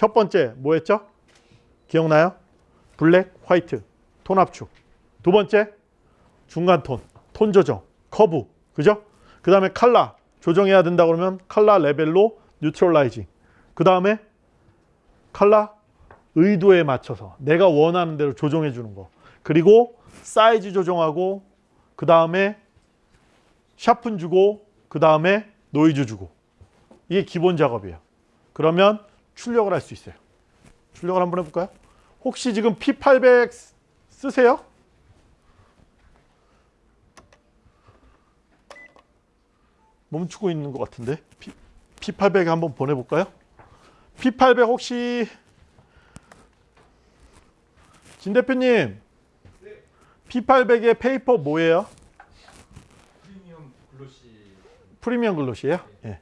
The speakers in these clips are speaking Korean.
첫 번째 뭐 했죠? 기억나요? black, white, 톤 압축. 두 번째 중간 톤, 톤 조정, 커브. 그죠? 그 다음에 칼라 조정해야 된다 그러면 칼라 레벨로 뉴트럴라이징. 그 다음에 칼라 의도에 맞춰서 내가 원하는 대로 조정해 주는 거. 그리고 사이즈 조정하고 그 다음에 sharpen 주고 그 다음에 노이즈 주고 이게 기본 작업이에요. 그러면 출력을 할 수 있어요. 출력을 한번 해볼까요? 혹시 지금 P800 쓰세요? 멈추고 있는 것 같은데 P, P800 한번 보내볼까요? P800 혹시 진 대표님 P800의 paper 뭐예요? 프리미엄 glossy 프리미엄 glossy예요? 예.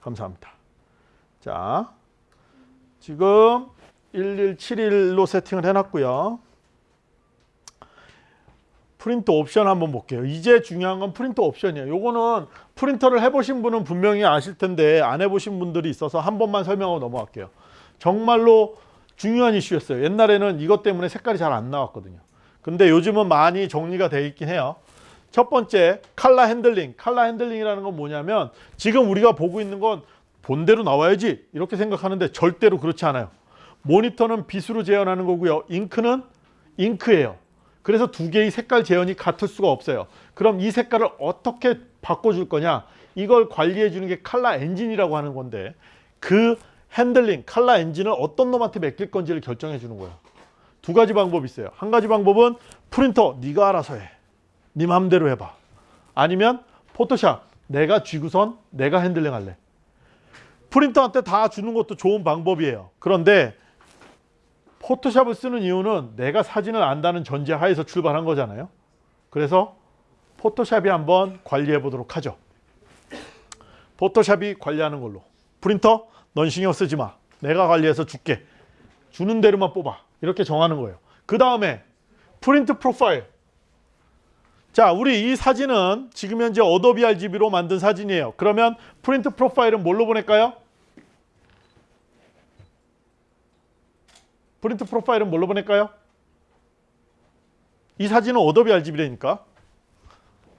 감사합니다. 자, 지금 1171로 세팅을 해놨고요. 프린트 옵션 한번 볼게요. 이제 중요한 건 프린트 옵션이에요. 요거는 프린터를 해보신 분은 분명히 아실 텐데 안 해보신 분들이 있어서 한 번만 설명하고 넘어갈게요. 정말로 중요한 이슈였어요. 옛날에는 이것 때문에 색깔이 잘 안 나왔거든요. 근데 요즘은 많이 정리가 돼 있긴 해요. 첫 번째 칼라 핸들링. 칼라 핸들링이라는 건 뭐냐면 지금 우리가 보고 있는 건 본대로 나와야지 이렇게 생각하는데 절대로 그렇지 않아요. 모니터는 빛으로 재현하는 거고요. 잉크는 잉크예요. 그래서 두 개의 색깔 재현이 같을 수가 없어요. 그럼 이 색깔을 어떻게 바꿔줄 거냐? 이걸 관리해 주는 게 칼라 엔진이라고 하는 건데 그 핸들링, 칼라 엔진을 어떤 놈한테 맡길 건지를 결정해 주는 거예요. 두 가지 방법이 있어요. 한 가지 방법은 프린터 네가 알아서 해. 네 마음대로 해봐. 아니면 포토샵 내가 쥐고선 내가 handling 할래. 프린터한테 다 주는 것도 좋은 방법이에요. 그런데 포토샵을 쓰는 이유는 내가 사진을 안다는 전제 하에서 출발한 거잖아요. 그래서 포토샵이 한번 관리해 보도록 하죠. 포토샵이 관리하는 걸로. 프린터 넌 신경 쓰지 마. 내가 관리해서 줄게. 주는 대로만 뽑아. 이렇게 정하는 거예요. 그 다음에 프린트 profile. 자, 우리 이 사진은 지금 현재 어도비 RGB로 만든 사진이에요. 그러면 프린트 profile은 뭘로 보낼까요? 프린트 profile은 뭘로 보낼까요? 이 사진은 어도비 RGB라니까.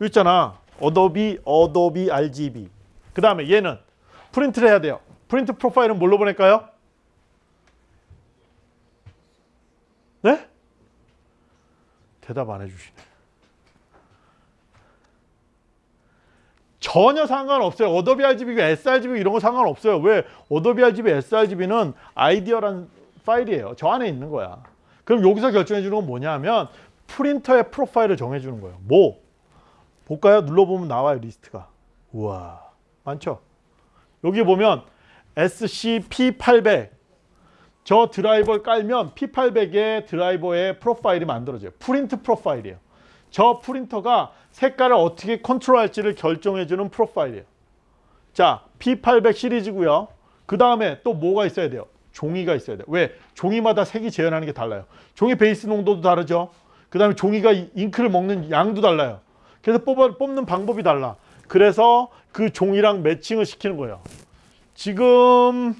여기 있잖아. 어도비, 어도비 RGB. 그 다음에 얘는 프린트를 해야 돼요. 프린트 profile은 뭘로 보낼까요? 네? 대답 안 해주시네. 전혀 상관없어요. 어도비 RGB, sRGB 이런 거 상관없어요. 왜? 어도비 RGB, sRGB는 아이디어란 파일이에요. 저 안에 있는 거야. 그럼 여기서 결정해 주는 건 뭐냐면 프린터의 profile을 정해 주는 거예요. 뭐? 볼까요? 눌러보면 나와요. 리스트가. 우와. 많죠? 여기 보면 SCP800 저 드라이버를 깔면 P800의 드라이버의 profile이 만들어져요. 프린트 profile이에요. 저 프린터가 색깔을 어떻게 컨트롤할지를 결정해주는 profile이에요. 자, P800 시리즈고요. 그 다음에 또 뭐가 있어야 돼요? 종이가 있어야 돼요. 왜? 종이마다 색이 재현하는 게 달라요. 종이 베이스 농도도 다르죠. 그 다음에 종이가 잉크를 먹는 양도 달라요. 그래서 뽑아, 뽑는 방법이 달라. 그래서 그 종이랑 매칭을 시키는 거예요. 지금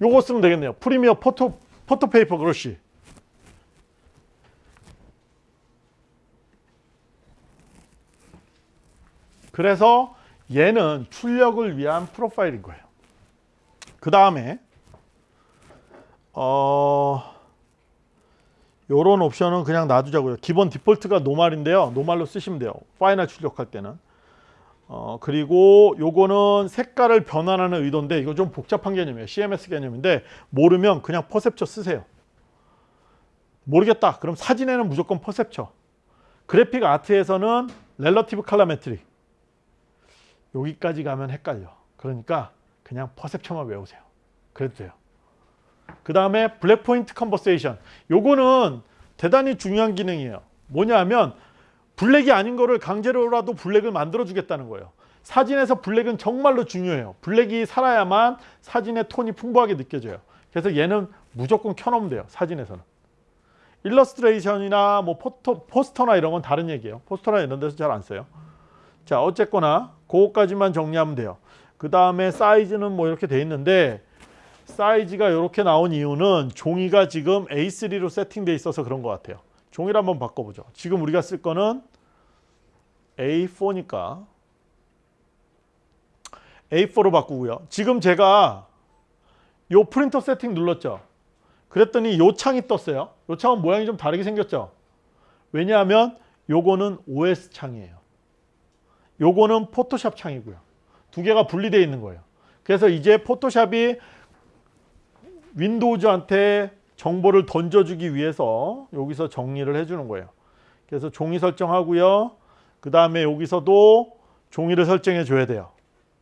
요거 쓰면 되겠네요. premier photo photo paper 그렇지. 그래서 얘는 출력을 위한 profile인 거예요. 그 다음에 어 요런 옵션은 그냥 놔두자고요. 기본 디폴트가 normal인데요. normal로 쓰시면 돼요. final 출력할 때는. 어 그리고 요거는 색깔을 변환하는 의도인데 이거 좀 복잡한 개념이에요. CMS 개념인데 모르면 그냥 perceptual 쓰세요. 모르겠다. 그럼 사진에는 무조건 perceptual. 그래픽 아트에서는 렐러티브 칼라 메트릭. 여기까지 가면 헷갈려. 그러니까 그냥 perceptual만 외우세요. 그래도 돼요. 그 다음에 black point compensation. 요거는 대단히 중요한 기능이에요. 뭐냐면 블랙이 아닌 거를 강제로라도 블랙을 만들어 주겠다는 거예요. 사진에서 블랙은 정말로 중요해요. 블랙이 살아야만 사진의 톤이 풍부하게 느껴져요. 그래서 얘는 무조건 켜놓으면 돼요. 사진에서는. 일러스트레이션이나 뭐 photo, 포스터나 이런 건 다른 얘기예요. 포스터나 이런 데서 잘 안 써요. 자 어쨌거나 그거까지만 정리하면 돼요. 그 다음에 사이즈는 뭐 이렇게 돼 있는데 사이즈가 이렇게 나온 이유는 종이가 지금 A3로 세팅돼 있어서 그런 것 같아요. 종이를 한번 바꿔보죠. 지금 우리가 쓸 거는 A4니까 A4로 바꾸고요. 지금 제가 요 프린터 세팅 눌렀죠. 그랬더니 요 창이 떴어요. 요 창은 모양이 좀 다르게 생겼죠. 왜냐하면 요거는 OS 창이에요. 요거는 포토샵 창이고요. 두 개가 분리되어 있는 거예요. 그래서 이제 포토샵이 윈도우즈한테 정보를 던져주기 위해서 여기서 정리를 해주는 거예요. 그래서 종이 설정하고요. 그 다음에 여기서도 종이를 설정해 줘야 돼요.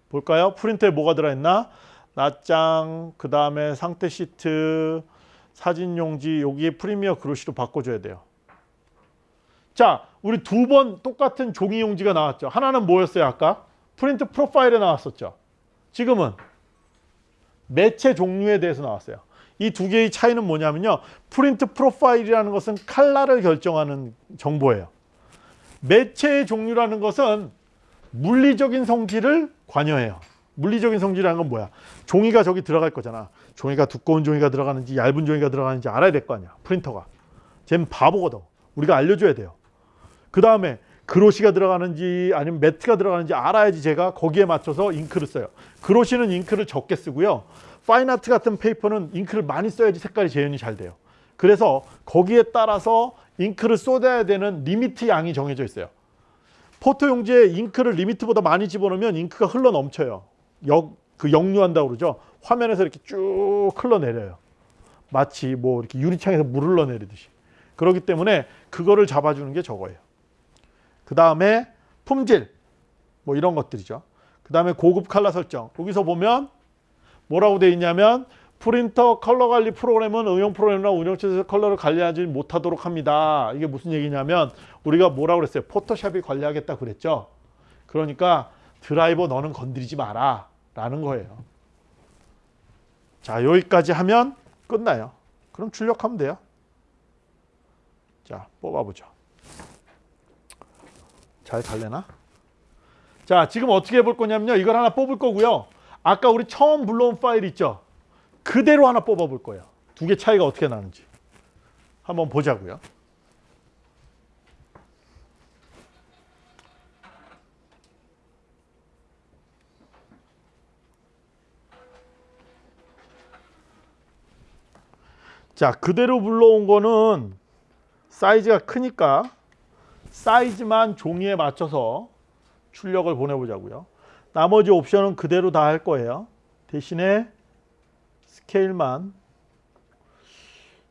볼까요? 프린터에 뭐가 들어있나? 낱장, 그 다음에 상태 시트, 사진 용지, 여기에 premier glossy로 바꿔줘야 돼요. 자, 우리 두 번 똑같은 종이 용지가 나왔죠. 하나는 뭐였어요, 아까? 프린트 profile에 나왔었죠. 지금은 매체 종류에 대해서 나왔어요. 이 두 개의 차이는 뭐냐면요. 프린트 profile이라는 것은 칼라를 결정하는 정보예요. 매체의 종류라는 것은 물리적인 성질을 관여해요. 물리적인 성질이라는 건 뭐야? 종이가 저기 들어갈 거잖아. 종이가 두꺼운 종이가 들어가는지 얇은 종이가 들어가는지 알아야 될 거 아니야. 프린터가. 쟤는 바보거든. 우리가 알려줘야 돼요. 그 다음에 glossy가 들어가는지 아니면 matte가 들어가는지 알아야지 제가 거기에 맞춰서 잉크를 써요. glossy는 잉크를 적게 쓰고요. fine art 같은 paper는 잉크를 많이 써야지 색깔이 재현이 잘 돼요. 그래서 거기에 따라서 잉크를 쏟아야 되는 limit 양이 정해져 있어요. photo 용지에 잉크를 limit보다 많이 집어넣으면 잉크가 흘러 넘쳐요. 역, 그 역류한다고 그러죠. 화면에서 이렇게 쭉 흘러내려요. 마치 뭐 이렇게 유리창에서 물 흘러내리듯이. 그렇기 때문에 그거를 잡아주는 게 저거예요. 그 다음에 품질 뭐 이런 것들이죠. 그 다음에 고급 칼라 설정. 여기서 보면 뭐라고 되어 있냐면 프린터 컬러 관리 프로그램은 응용 프로그램이나 운영체에서 컬러를 관리하지 못하도록 합니다. 이게 무슨 얘기냐면 우리가 뭐라고 그랬어요? 포토샵이 관리하겠다 그랬죠. 그러니까 드라이버 너는 건드리지 마라 라는 거예요. 자 여기까지 하면 끝나요. 그럼 출력하면 돼요. 자 뽑아보죠. 잘 갈래나? 자 지금 어떻게 해볼 거냐면요. 이걸 하나 뽑을 거고요. 아까 우리 처음 불러온 파일 있죠? 그대로 하나 뽑아 볼 거예요. 두 개 차이가 어떻게 나는지 한번 보자고요. 자 그대로 불러온 거는 사이즈가 크니까 사이즈만 종이에 맞춰서 출력을 보내보자고요. 나머지 옵션은 그대로 다 할 거예요. 대신에 스케일만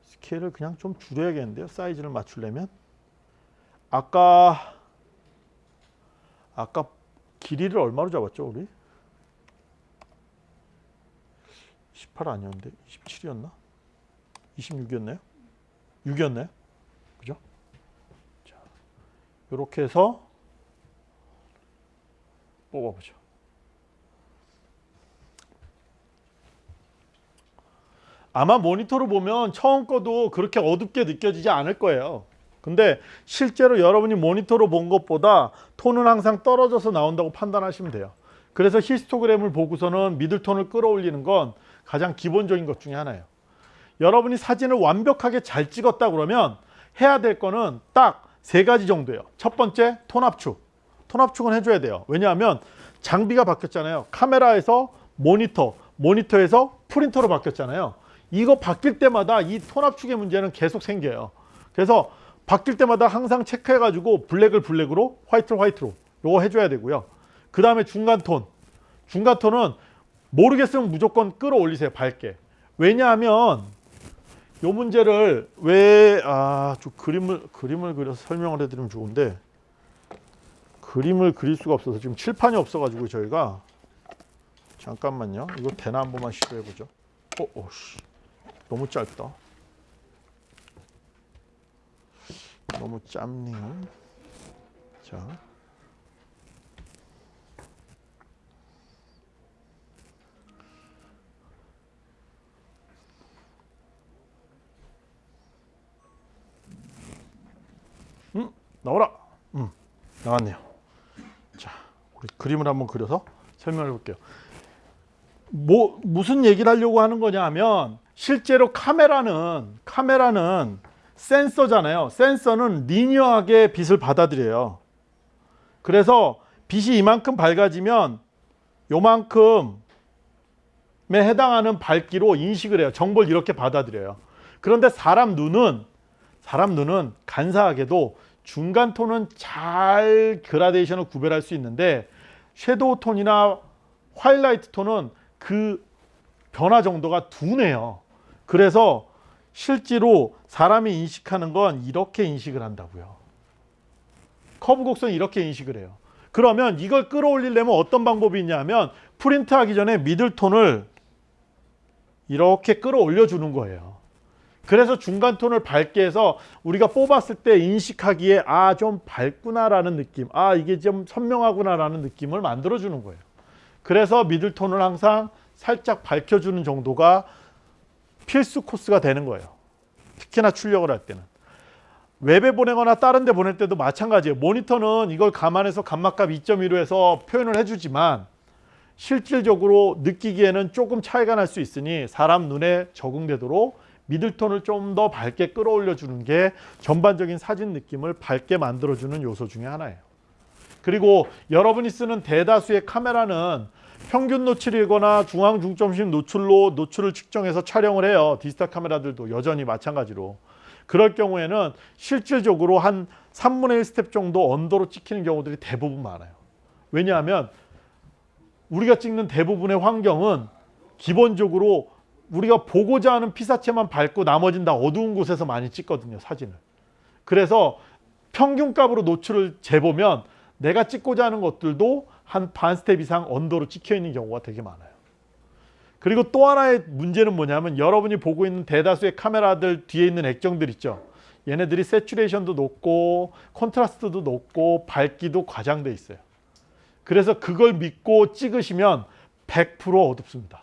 스케일을 그냥 좀 줄여야겠는데요. 사이즈를 맞추려면 아까 아까 길이를 얼마로 잡았죠, 우리? 18 아니었는데 27이었나? 26이었나요? 6이었나요? 이렇게 해서 뽑아보죠. 아마 모니터로 보면 처음 거도 그렇게 어둡게 느껴지지 않을 거예요. 근데 실제로 여러분이 모니터로 본 것보다 톤은 항상 떨어져서 나온다고 판단하시면 돼요. 그래서 히스토그램을 보고서는 미들톤을 끌어올리는 건 가장 기본적인 것 중에 하나예요. 여러분이 사진을 완벽하게 잘 찍었다 그러면 해야 될 거는 딱 세 가지 정도예요. 첫 번째 톤 압축. 톤 압축은 해줘야 돼요. 왜냐하면 장비가 바뀌었잖아요. 카메라에서 모니터, 모니터에서 프린터로 바뀌었잖아요. 이거 바뀔 때마다 이 톤 압축의 문제는 계속 생겨요. 그래서 바뀔 때마다 항상 체크해가지고 블랙을 블랙으로, 화이트를 화이트로 요거 해줘야 되고요. 그 다음에 중간 톤. 중간 톤은 모르겠으면 무조건 끌어올리세요. 밝게. 왜냐하면 요 문제를 왜 아 좀 그림을 그림을 그려서 설명을 해드리면 좋은데 그림을 그릴 수가 없어서 지금 칠판이 없어가지고 저희가 잠깐만요. 이거 되나 한 번만 시도해 보죠. 어, 어 씨 너무 짧다. 너무 짧네요. 자. 음, 나오라. 음, 나왔네요. 자, 우리 그림을 한번 그려서 설명해 볼게요. 뭐 무슨 얘기를 하려고 하는 거냐 하면 실제로 카메라는 카메라는 센서잖아요. 센서는 리니어하게 빛을 받아들여요. 그래서 빛이 이만큼 밝아지면 요만큼에 해당하는 밝기로 인식을 해요. 정보를 이렇게 받아들여요. 그런데 사람 눈은 사람 눈은 간사하게도 중간 톤은 잘 그라데이션을 구별할 수 있는데 shadow 톤이나 하이라이트 톤은 그 변화 정도가 둔해요. 그래서 실제로 사람이 인식하는 건 이렇게 인식을 한다고요. 커브 곡선 이렇게 인식을 해요. 그러면 이걸 끌어올리려면 어떤 방법이 있냐면 프린트하기 전에 middle tone을 이렇게 끌어올려 주는 거예요. 그래서 중간 톤을 밝게 해서 우리가 뽑았을 때 인식하기에 아 좀 밝구나 라는 느낌, 아 이게 좀 선명하구나 라는 느낌을 만들어 주는 거예요. 그래서 미들 톤을 항상 살짝 밝혀주는 정도가 필수 코스가 되는 거예요. 특히나 출력을 할 때는. 웹에 보내거나 다른 데 보낼 때도 마찬가지예요. 모니터는 이걸 감안해서 감마값 2.1로 해서 표현을 해주지만 실질적으로 느끼기에는 조금 차이가 날 수 있으니 사람 눈에 적응되도록 middle tone을 좀 더 밝게 끌어올려 주는 게 전반적인 사진 느낌을 밝게 만들어 주는 요소 중에 하나예요. 그리고 여러분이 쓰는 대다수의 카메라는 평균 노출이거나 중앙 중점식 노출로 노출을 측정해서 촬영을 해요. 디지털 카메라들도 여전히 마찬가지로. 그럴 경우에는 실질적으로 한 3분의 1 스텝 정도 under로 찍히는 경우들이 대부분 많아요. 왜냐하면 우리가 찍는 대부분의 환경은 기본적으로 우리가 보고자 하는 피사체만 밝고 나머지는 다 어두운 곳에서 많이 찍거든요. 사진을. 그래서 평균값으로 노출을 재보면 내가 찍고자 하는 것들도 한 반 스텝 이상 under로 찍혀 있는 경우가 되게 많아요. 그리고 또 하나의 문제는 뭐냐면 여러분이 보고 있는 대다수의 카메라들 뒤에 있는 액정들 있죠. 얘네들이 saturation도 높고 콘트라스트도 높고 밝기도 과장돼 있어요. 그래서 그걸 믿고 찍으시면 100% 어둡습니다.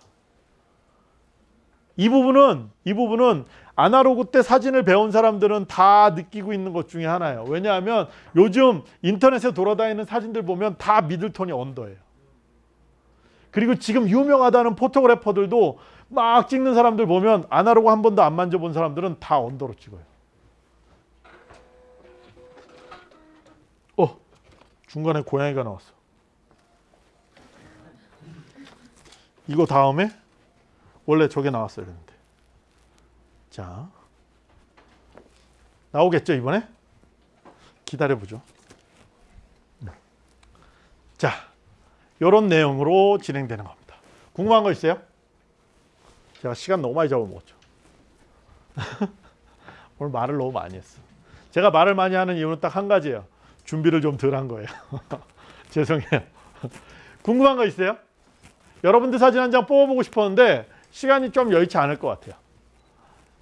이 부분은 이 부분은 아날로그 때 사진을 배운 사람들은 다 느끼고 있는 것 중에 하나예요. 왜냐하면 요즘 인터넷에 돌아다니는 사진들 보면 다 미들톤이 언더예요. 그리고 지금 유명하다는 포토그래퍼들도 막 찍는 사람들 보면 아날로그 한 번도 안 만져본 사람들은 다 언더로 찍어요. 어 중간에 고양이가 나왔어. 이거 다음에 원래 저게 나왔어야 되는데. 자 나오겠죠 이번에? 기다려 보죠. 자 이런 내용으로 진행되는 겁니다. 궁금한 거 있어요? 제가 시간 너무 많이 잡아먹었죠. 오늘 말을 너무 많이 했어. 제가 말을 많이 하는 이유는 딱 한 가지예요. 준비를 좀 덜 한 거예요. 죄송해요. 궁금한 거 있어요? 여러분들 사진 한 장 뽑아보고 싶었는데 시간이 좀 여의치 않을 것 같아요.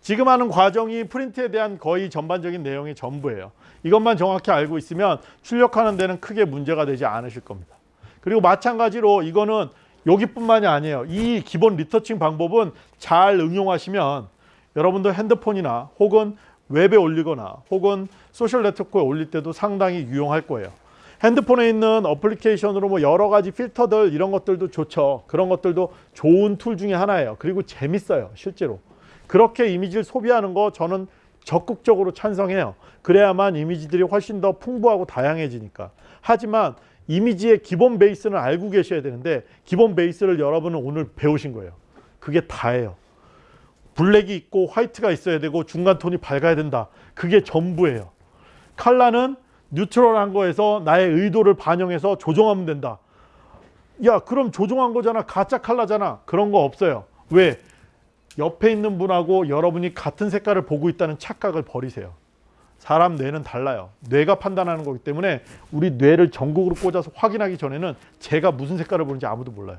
지금 하는 과정이 프린트에 대한 거의 전반적인 내용이 전부예요. 이것만 정확히 알고 있으면 출력하는 데는 크게 문제가 되지 않으실 겁니다. 그리고 마찬가지로 이거는 여기뿐만이 아니에요. 이 기본 리터칭 방법은 잘 응용하시면 여러분들 핸드폰이나 혹은 웹에 올리거나 혹은 소셜 네트워크에 올릴 때도 상당히 유용할 거예요. 핸드폰에 있는 어플리케이션으로 뭐 여러 가지 필터들 이런 것들도 좋죠. 그런 것들도 좋은 tool 중에 하나예요. 그리고 재밌어요. 실제로. 그렇게 이미지를 소비하는 거 저는 적극적으로 찬성해요. 그래야만 이미지들이 훨씬 더 풍부하고 다양해지니까. 하지만 이미지의 기본 베이스는 알고 계셔야 되는데 기본 베이스를 여러분은 오늘 배우신 거예요. 그게 다예요. 블랙이 있고 화이트가 있어야 되고 중간 톤이 밝아야 된다. 그게 전부예요. 칼라는 뉴트럴한 거에서 나의 의도를 반영해서 조정하면 된다. 야 그럼 조정한 거잖아. 가짜 칼라잖아. 그런 거 없어요. 왜? 옆에 있는 분하고 여러분이 같은 색깔을 보고 있다는 착각을 버리세요. 사람 뇌는 달라요. 뇌가 판단하는 거기 때문에 우리 뇌를 전국으로 꽂아서 확인하기 전에는 제가 무슨 색깔을 보는지 아무도 몰라요.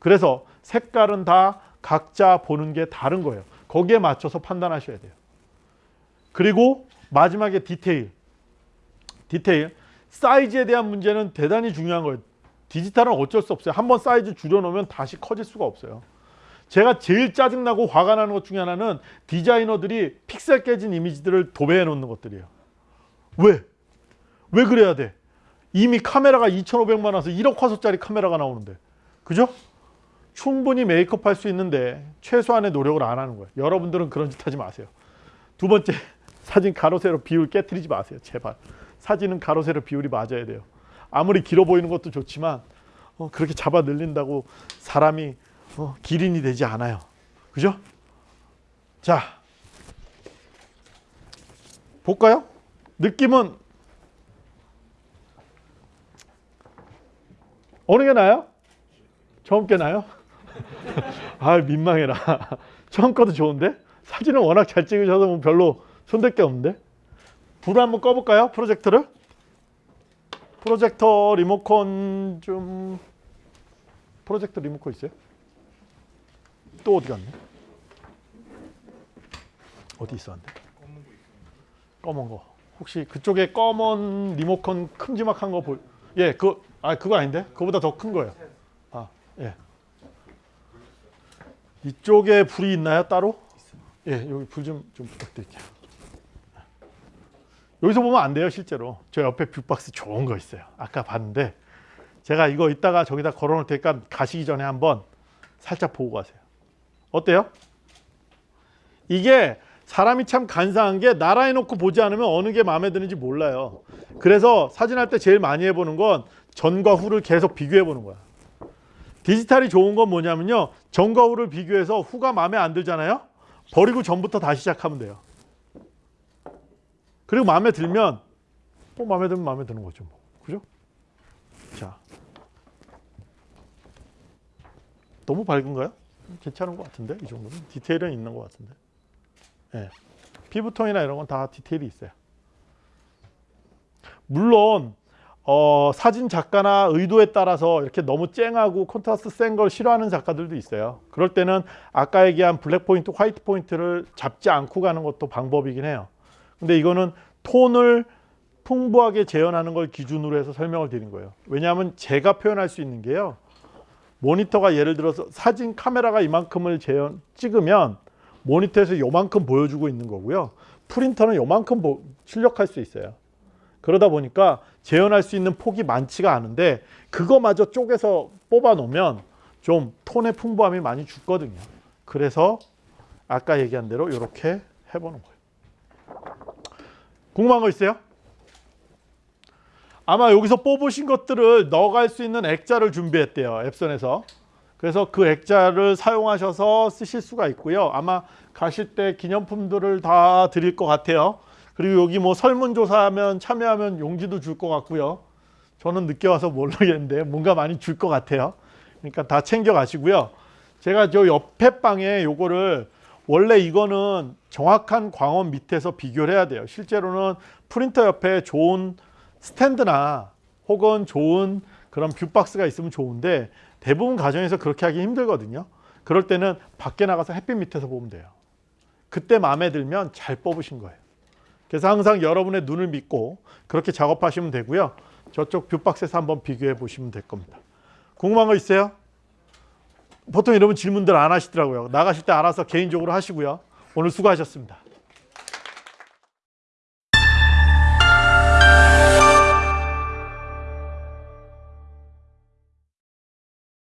그래서 색깔은 다 각자 보는 게 다른 거예요. 거기에 맞춰서 판단하셔야 돼요. 그리고 마지막에 디테일. 디테일. 사이즈에 대한 문제는 대단히 중요한 거예요. 디지털은 어쩔 수 없어요. 한번 사이즈 줄여놓으면 다시 커질 수가 없어요. 제가 제일 짜증나고 화가 나는 것 중에 하나는 디자이너들이 픽셀 깨진 이미지들을 도배해 놓는 것들이에요. 왜? 왜 그래야 돼? 이미 카메라가 2,500만 원에서 1억 화소짜리 카메라가 나오는데. 그죠? 충분히 메이크업 할 수 있는데 최소한의 노력을 안 하는 거예요. 여러분들은 그런 짓 하지 마세요. 두 번째 사진 가로 세로 비율 깨뜨리지 마세요. 제발. 사진은 가로 세로 비율이 맞아야 돼요. 아무리 길어 보이는 것도 좋지만 어, 그렇게 잡아 늘린다고 사람이 어, 기린이 되지 않아요. 그죠? 자 볼까요? 느낌은 어느 게 나요? 처음 게 나요? 아 민망해라. 처음 거도 좋은데 사진은 워낙 잘 찍으셔서 뭐 별로 손댈 게 없는데 불을 한번 꺼볼까요? 프로젝터를 프로젝터 리모컨 좀 프로젝터 리모컨 있어요? 또 어디 갔네? 어디 있었는데? 검은 거. 혹시 그쪽에 검은 리모컨 큼지막한 거 볼? 예, 그 아, 그거 아닌데? 그거보다 더 큰 거예요. 아, 예. 이쪽에 불이 있나요, 따로? 예, 여기 불 좀 좀 부탁드릴게요. 여기서 보면 안 돼요, 실제로. 저 옆에 view box 좋은 거 있어요. 아까 봤는데 제가 이거 이따가 저기다 걸어 놓을 테니까 가시기 전에 한번 살짝 보고 가세요. 어때요? 이게 사람이 참 간사한 게 나라해 놓고 보지 않으면 어느 게 마음에 드는지 몰라요. 그래서 사진할 때 제일 많이 해보는 건 전과 후를 계속 비교해 보는 거야. 디지털이 좋은 건 뭐냐면요. 전과 후를 비교해서 후가 마음에 안 들잖아요. 버리고 전부터 다시 시작하면 돼요. 그리고 마음에 들면 또 마음에 들면 마음에 드는 거죠. 뭐. 그죠? 자. 너무 밝은가요? 괜찮은 것 같은데 이 정도는 디테일은 있는 것 같은데. 예. 피부톤이나 이런 건 다 디테일이 있어요. 물론 어, 사진 작가나 의도에 따라서 이렇게 너무 쨍하고 콘트라스트 센 걸 싫어하는 작가들도 있어요. 그럴 때는 아까 얘기한 black point, white point를 잡지 않고 가는 것도 방법이긴 해요. 근데 이거는 톤을 풍부하게 재현하는 걸 기준으로 해서 설명을 드린 거예요. 왜냐하면 제가 표현할 수 있는 게요. 모니터가 예를 들어서 사진 카메라가 이만큼을 재현 찍으면 모니터에서 요만큼 보여주고 있는 거고요. 프린터는 요만큼 보, 출력할 수 있어요. 그러다 보니까 재현할 수 있는 폭이 많지가 않은데 그거마저 쪼개서 뽑아 놓으면 좀 톤의 풍부함이 많이 죽거든요. 그래서 아까 얘기한 대로 이렇게 해보는 거예요. 궁금한 거 있어요? 아마 여기서 뽑으신 것들을 넣어갈 수 있는 액자를 준비했대요. 앱선에서. 그래서 그 액자를 사용하셔서 쓰실 수가 있고요. 아마 가실 때 기념품들을 다 드릴 것 같아요. 그리고 여기 뭐 설문조사하면 참여하면 용지도 줄 것 같고요. 저는 늦게 와서 모르겠는데 뭔가 많이 줄 것 같아요. 그러니까 다 챙겨 가시고요. 제가 저 옆에 방에 요거를 원래 이거는 정확한 광원 밑에서 비교를 해야 돼요. 실제로는 프린터 옆에 좋은 스탠드나 혹은 좋은 그런 view box가 있으면 좋은데 대부분 가정에서 그렇게 하기 힘들거든요. 그럴 때는 밖에 나가서 햇빛 밑에서 보면 돼요. 그때 마음에 들면 잘 뽑으신 거예요. 그래서 항상 여러분의 눈을 믿고 그렇게 작업하시면 되고요. 저쪽 뷰박스에서 한번 비교해 보시면 될 겁니다. 궁금한 거 있어요? 보통 이러면 질문들 안 하시더라고요. 나가실 때 알아서 개인적으로 하시고요. 오늘 수고하셨습니다.